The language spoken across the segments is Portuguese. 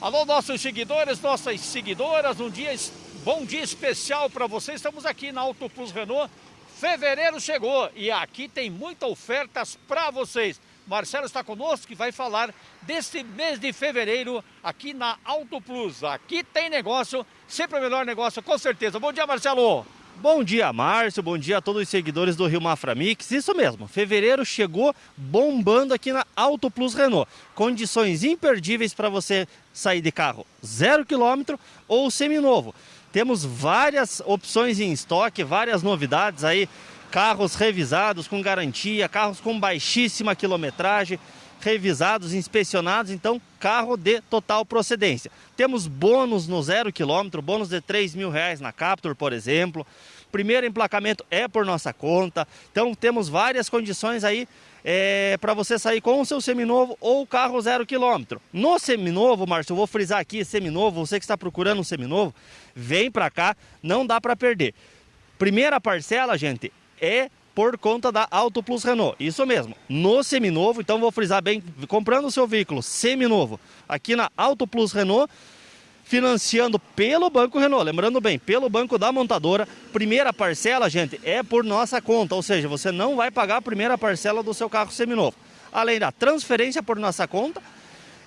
Alô, nossos seguidores, nossas seguidoras, um dia, bom dia especial para vocês. Estamos aqui na Auto Plus Renault. Fevereiro chegou e aqui tem muitas ofertas para vocês. Marcelo está conosco que vai falar desse mês de fevereiro aqui na Auto Plus. Aqui tem negócio, sempre o melhor negócio, com certeza. Bom dia, Marcelo. Bom dia, Márcio. Bom dia a todos os seguidores do Rio Mafra Mix. Isso mesmo, fevereiro chegou bombando aqui na Auto Plus Renault. Condições imperdíveis para você sair de carro zero quilômetro ou seminovo. Temos várias opções em estoque, várias novidades aí. Carros revisados com garantia, carros com baixíssima quilometragem, revisados, inspecionados, então carro de total procedência. Temos bônus no zero quilômetro, bônus de 3 mil reais na Captur, por exemplo. Primeiro emplacamento é por nossa conta, então temos várias condições aí é, para você sair com o seu seminovo ou carro zero quilômetro. No seminovo, Márcio, eu vou frisar aqui, seminovo, você que está procurando um seminovo, vem para cá, não dá para perder. Primeira parcela, gente, é por conta da Auto Plus Renault. Isso mesmo, no seminovo, então vou frisar bem, comprando o seu veículo seminovo aqui na Auto Plus Renault, financiando pelo Banco Renault. Lembrando bem, pelo banco da montadora. Primeira parcela, gente, é por nossa conta, ou seja, você não vai pagar a primeira parcela do seu carro seminovo. Além da transferência por nossa conta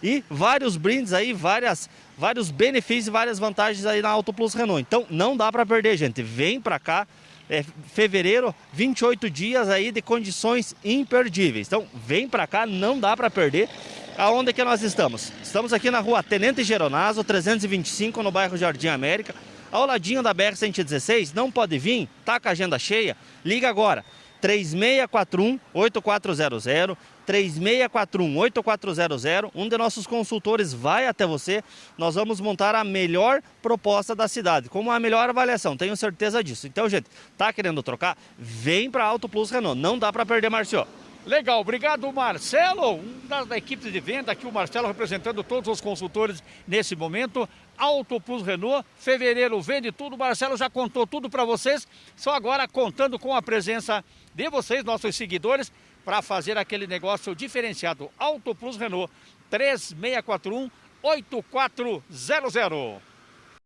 e vários brindes aí, várias, vários benefícios várias vantagens aí na Auto Plus Renault. Então não dá para perder, gente. Vem para cá. É, fevereiro, 28 dias aí de condições imperdíveis. Então, vem para cá, não dá para perder. Aonde é que nós estamos? Estamos aqui na rua Tenente Geronazo, 325, no bairro Jardim América, ao ladinho da BR-116. Não pode vir? Tá com a agenda cheia? Liga agora, 3641-8400, 3641-8400. Um de nossos consultores vai até você. Nós vamos montar a melhor proposta da cidade, como a melhor avaliação, tenho certeza disso. Então, gente, tá querendo trocar? Vem para Auto Plus Renault, não dá para perder, Marcio. Legal, obrigado Marcelo, um das da equipes de venda, aqui o Marcelo representando todos os consultores nesse momento. Auto Plus Renault, fevereiro vende tudo, Marcelo já contou tudo para vocês, só agora contando com a presença de vocês, nossos seguidores, para fazer aquele negócio diferenciado. Auto Plus Renault, 3641 8400.